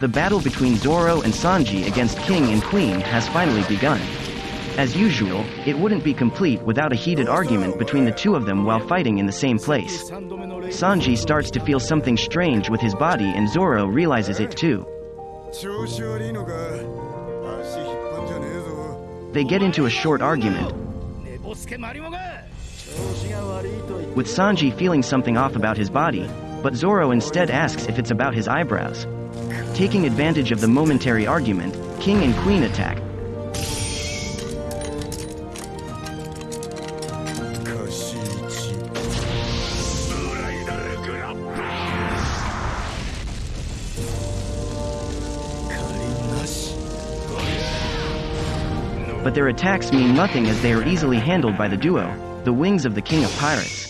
the battle between Zoro and Sanji against King and Queen has finally begun. As usual, it wouldn't be complete without a heated argument between the two of them while fighting in the same place. Sanji starts to feel something strange with his body and Zoro realizes it too. They get into a short argument, with Sanji feeling something off about his body, but Zoro instead asks if it's about his eyebrows. Taking advantage of the momentary argument, king and queen attack. But their attacks mean nothing as they are easily handled by the duo, the wings of the King of Pirates.